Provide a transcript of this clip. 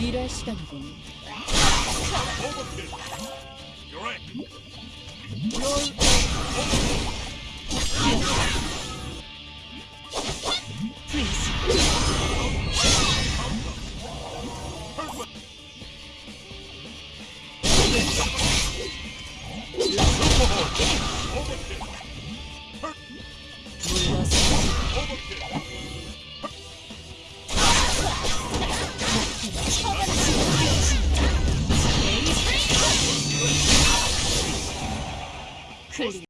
일할 시간이군. Over. Clear.